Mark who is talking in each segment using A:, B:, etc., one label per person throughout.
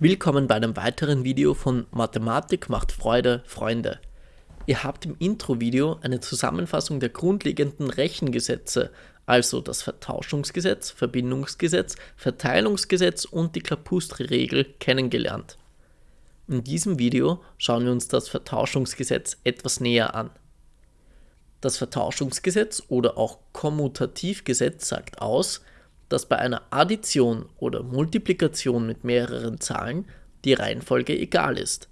A: Willkommen bei einem weiteren Video von Mathematik macht Freude, Freunde. Ihr habt im Intro-Video eine Zusammenfassung der grundlegenden Rechengesetze, also das Vertauschungsgesetz, Verbindungsgesetz, Verteilungsgesetz und die Klapustri-Regel kennengelernt. In diesem Video schauen wir uns das Vertauschungsgesetz etwas näher an. Das Vertauschungsgesetz oder auch Kommutativgesetz sagt aus, dass bei einer Addition oder Multiplikation mit mehreren Zahlen die Reihenfolge egal ist.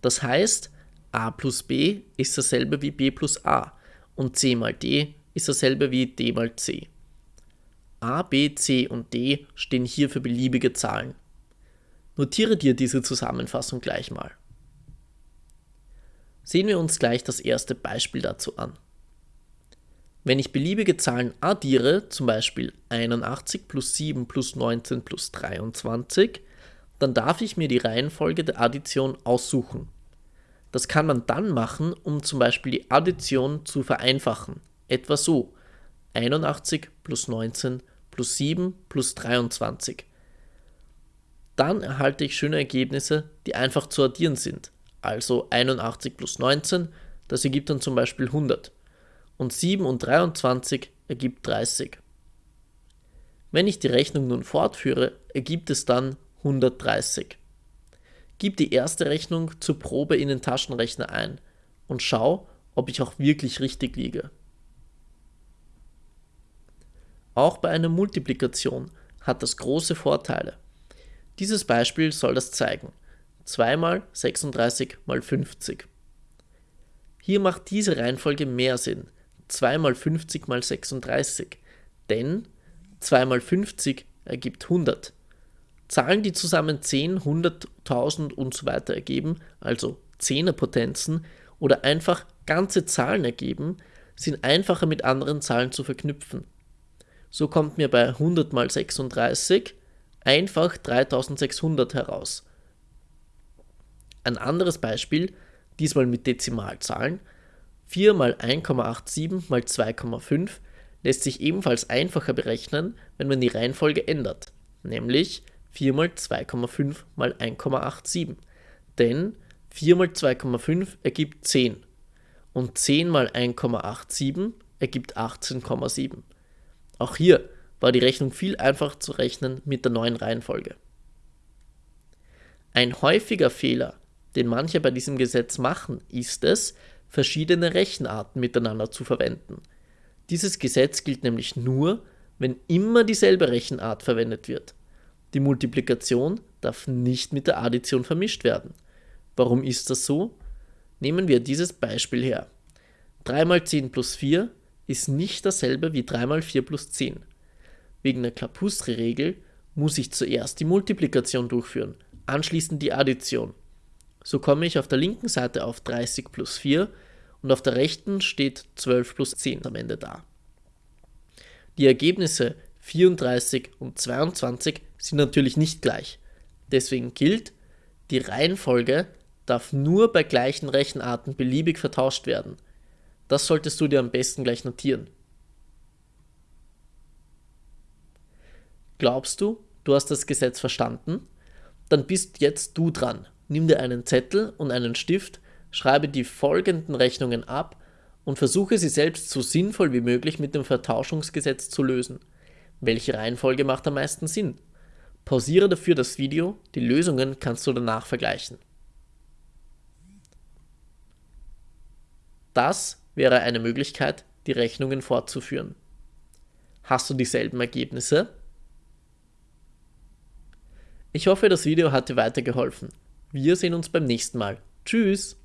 A: Das heißt, a plus b ist dasselbe wie b plus a und c mal d ist dasselbe wie d mal c. a, b, c und d stehen hier für beliebige Zahlen. Notiere dir diese Zusammenfassung gleich mal. Sehen wir uns gleich das erste Beispiel dazu an. Wenn ich beliebige Zahlen addiere, zum Beispiel 81 plus 7 plus 19 plus 23, dann darf ich mir die Reihenfolge der Addition aussuchen. Das kann man dann machen, um zum Beispiel die Addition zu vereinfachen. Etwa so 81 plus 19 plus 7 plus 23. Dann erhalte ich schöne Ergebnisse, die einfach zu addieren sind. Also 81 plus 19, das ergibt dann zum Beispiel 100 und 7 und 23 ergibt 30. Wenn ich die Rechnung nun fortführe, ergibt es dann 130. Gib die erste Rechnung zur Probe in den Taschenrechner ein und schau, ob ich auch wirklich richtig liege. Auch bei einer Multiplikation hat das große Vorteile. Dieses Beispiel soll das zeigen. 2 mal 36 mal 50. Hier macht diese Reihenfolge mehr Sinn, 2 mal 50 mal 36, denn 2 mal 50 ergibt 100. Zahlen, die zusammen 10, 100, 1000 und so weiter ergeben, also Zehnerpotenzen oder einfach ganze Zahlen ergeben, sind einfacher mit anderen Zahlen zu verknüpfen. So kommt mir bei 100 mal 36 einfach 3600 heraus. Ein anderes Beispiel, diesmal mit Dezimalzahlen, 4 mal 1,87 mal 2,5 lässt sich ebenfalls einfacher berechnen, wenn man die Reihenfolge ändert, nämlich 4 mal 2,5 mal 1,87. Denn 4 mal 2,5 ergibt 10 und 10 mal 1,87 ergibt 18,7. Auch hier war die Rechnung viel einfacher zu rechnen mit der neuen Reihenfolge. Ein häufiger Fehler, den manche bei diesem Gesetz machen, ist es, verschiedene Rechenarten miteinander zu verwenden. Dieses Gesetz gilt nämlich nur, wenn immer dieselbe Rechenart verwendet wird. Die Multiplikation darf nicht mit der Addition vermischt werden. Warum ist das so? Nehmen wir dieses Beispiel her. 3 mal 10 plus 4 ist nicht dasselbe wie 3 mal 4 plus 10. Wegen der Klapustri-Regel muss ich zuerst die Multiplikation durchführen, anschließend die Addition. So komme ich auf der linken Seite auf 30 plus 4 und auf der rechten steht 12 plus 10 am Ende da. Die Ergebnisse 34 und 22 sind natürlich nicht gleich. Deswegen gilt, die Reihenfolge darf nur bei gleichen Rechenarten beliebig vertauscht werden. Das solltest du dir am besten gleich notieren. Glaubst du, du hast das Gesetz verstanden? Dann bist jetzt du dran nimm dir einen Zettel und einen Stift, schreibe die folgenden Rechnungen ab und versuche sie selbst so sinnvoll wie möglich mit dem Vertauschungsgesetz zu lösen. Welche Reihenfolge macht am meisten Sinn? Pausiere dafür das Video, die Lösungen kannst du danach vergleichen. Das wäre eine Möglichkeit, die Rechnungen fortzuführen. Hast du dieselben Ergebnisse? Ich hoffe, das Video hat dir weitergeholfen. Wir sehen uns beim nächsten Mal. Tschüss!